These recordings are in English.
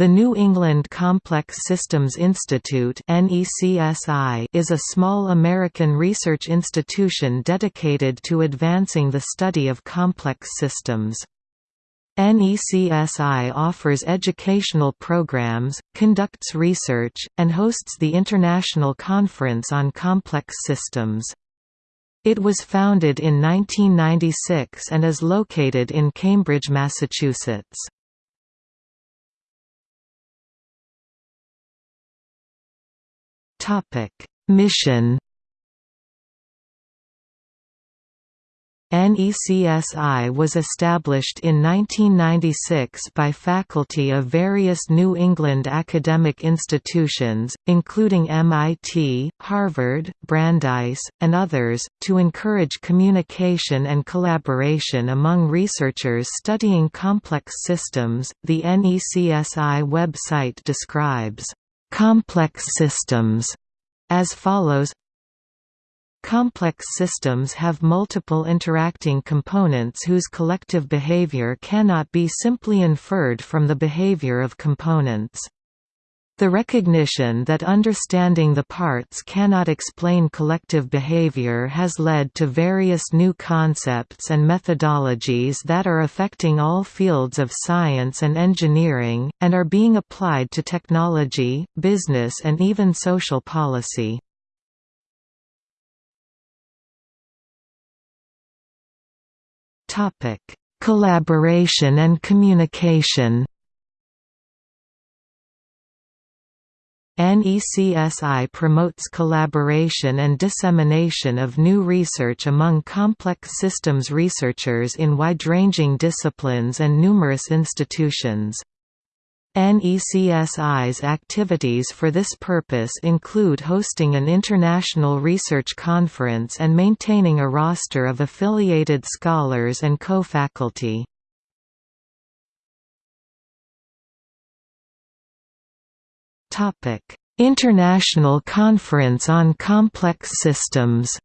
The New England Complex Systems Institute is a small American research institution dedicated to advancing the study of complex systems. NECSI offers educational programs, conducts research, and hosts the International Conference on Complex Systems. It was founded in 1996 and is located in Cambridge, Massachusetts. Topic: Mission NECSI was established in 1996 by faculty of various New England academic institutions, including MIT, Harvard, Brandeis, and others, to encourage communication and collaboration among researchers studying complex systems. The NECSI website describes Complex systems as follows Complex systems have multiple interacting components whose collective behavior cannot be simply inferred from the behavior of components. The recognition that understanding the parts cannot explain collective behavior has led to various new concepts and methodologies that are affecting all fields of science and engineering, and are being applied to technology, business and even social policy. Collaboration and communication NECSI promotes collaboration and dissemination of new research among complex systems researchers in wide-ranging disciplines and numerous institutions. NECSI's activities for this purpose include hosting an international research conference and maintaining a roster of affiliated scholars and co-faculty. Topic: International Conference on Complex Systems.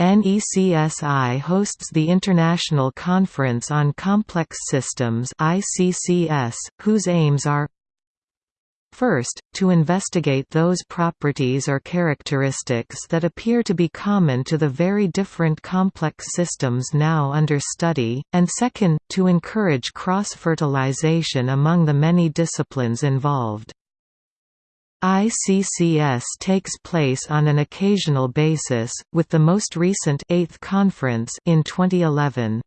NECSI hosts the International Conference on Complex Systems (ICCS), whose aims are First, to investigate those properties or characteristics that appear to be common to the very different complex systems now under study, and second, to encourage cross-fertilization among the many disciplines involved. ICCS takes place on an occasional basis, with the most recent 8th conference in 2011.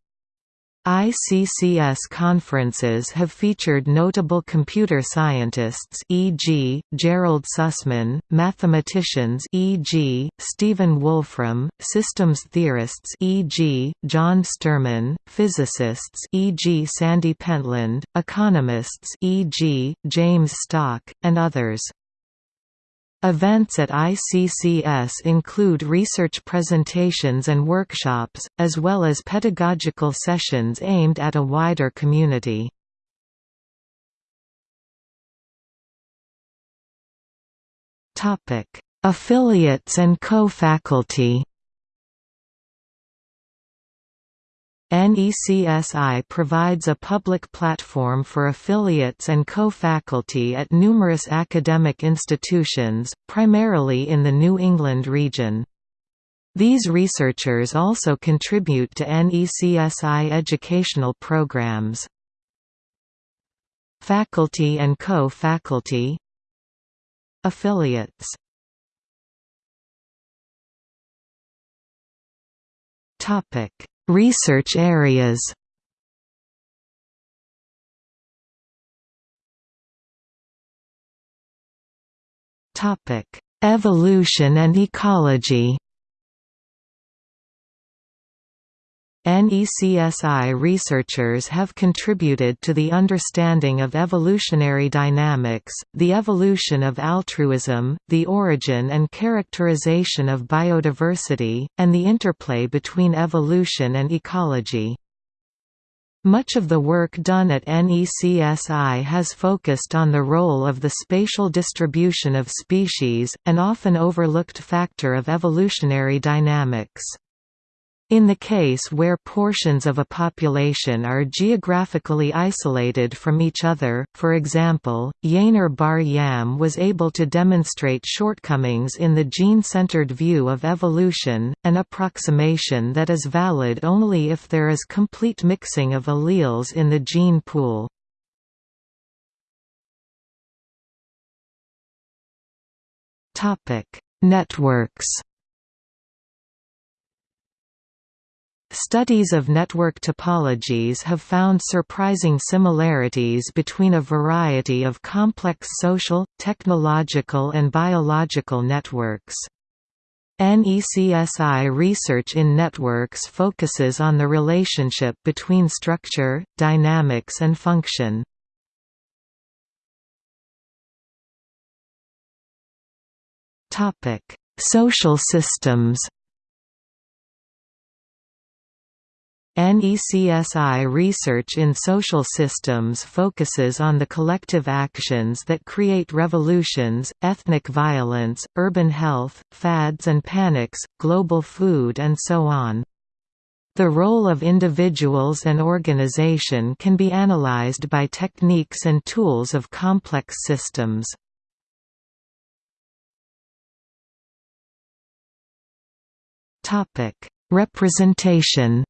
ICCS conferences have featured notable computer scientists e.g., Gerald Sussman, mathematicians e.g., Stephen Wolfram, systems theorists e.g., John Sterman, physicists e.g. Sandy Pentland, economists e.g., James Stock, and others. Events at ICCS include research presentations and workshops, as well as pedagogical sessions aimed at a wider community. Affiliates and co-faculty NECSI provides a public platform for affiliates and co-faculty at numerous academic institutions, primarily in the New England region. These researchers also contribute to NECSI educational programs. Faculty and co-faculty Affiliates Topic Research areas. Evolution and ecology NECSI researchers have contributed to the understanding of evolutionary dynamics, the evolution of altruism, the origin and characterization of biodiversity, and the interplay between evolution and ecology. Much of the work done at NECSI has focused on the role of the spatial distribution of species, an often overlooked factor of evolutionary dynamics. In the case where portions of a population are geographically isolated from each other, for example, Yaneer Bar-Yam was able to demonstrate shortcomings in the gene-centered view of evolution, an approximation that is valid only if there is complete mixing of alleles in the gene pool. Networks Studies of network topologies have found surprising similarities between a variety of complex social, technological and biological networks. NECSI research in networks focuses on the relationship between structure, dynamics and function. Social systems NECSI research in social systems focuses on the collective actions that create revolutions, ethnic violence, urban health, fads and panics, global food and so on. The role of individuals and organization can be analyzed by techniques and tools of complex systems. Representation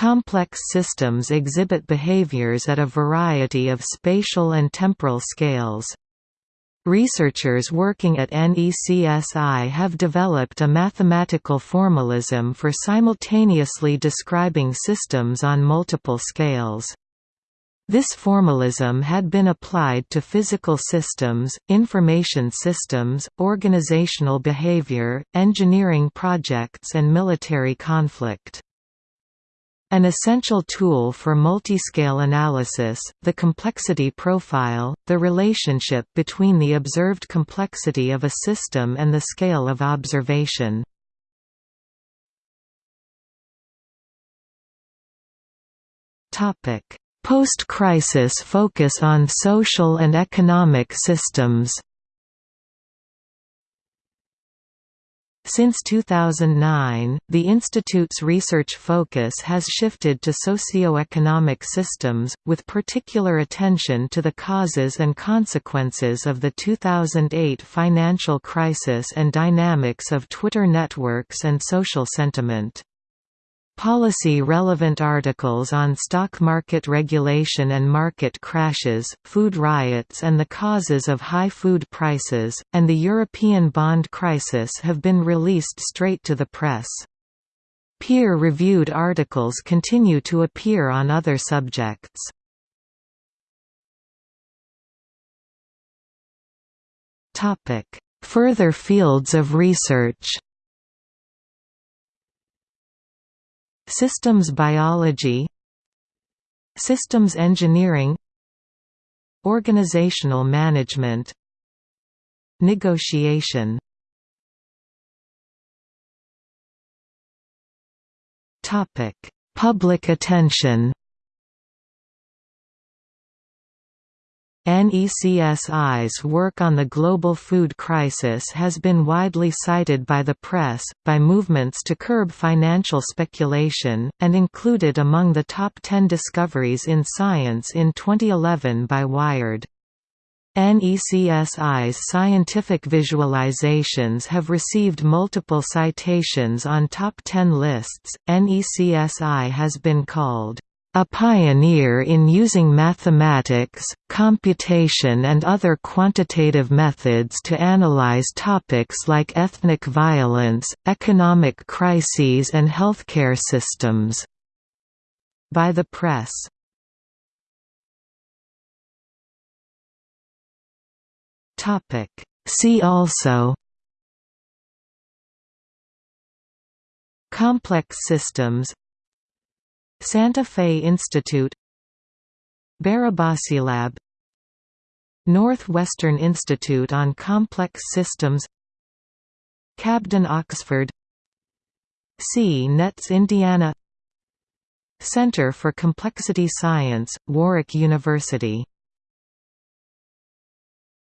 Complex systems exhibit behaviors at a variety of spatial and temporal scales. Researchers working at NECSI have developed a mathematical formalism for simultaneously describing systems on multiple scales. This formalism had been applied to physical systems, information systems, organizational behavior, engineering projects and military conflict. An essential tool for multiscale analysis, the complexity profile, the relationship between the observed complexity of a system and the scale of observation. Post-crisis focus on social and economic systems Since 2009, the Institute's research focus has shifted to socio-economic systems, with particular attention to the causes and consequences of the 2008 financial crisis and dynamics of Twitter networks and social sentiment. Policy-relevant articles on stock market regulation and market crashes, food riots and the causes of high food prices, and the European bond crisis have been released straight to the press. Peer-reviewed articles continue to appear on other subjects. Further fields of research Systems biology Systems engineering Organizational management Negotiation. Public attention NECSI's work on the global food crisis has been widely cited by the press, by movements to curb financial speculation, and included among the top 10 discoveries in science in 2011 by Wired. NECSI's scientific visualizations have received multiple citations on top 10 lists. NECSI has been called a pioneer in using mathematics, computation and other quantitative methods to analyze topics like ethnic violence, economic crises and healthcare systems. By the press. See also Complex systems Santa Fe Institute Barabasilab Northwestern Institute on Complex Systems CABDyN Oxford C-NETS Indiana Center for Complexity Science, Warwick University